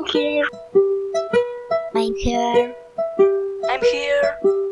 I'm here. I'm here. I'm here.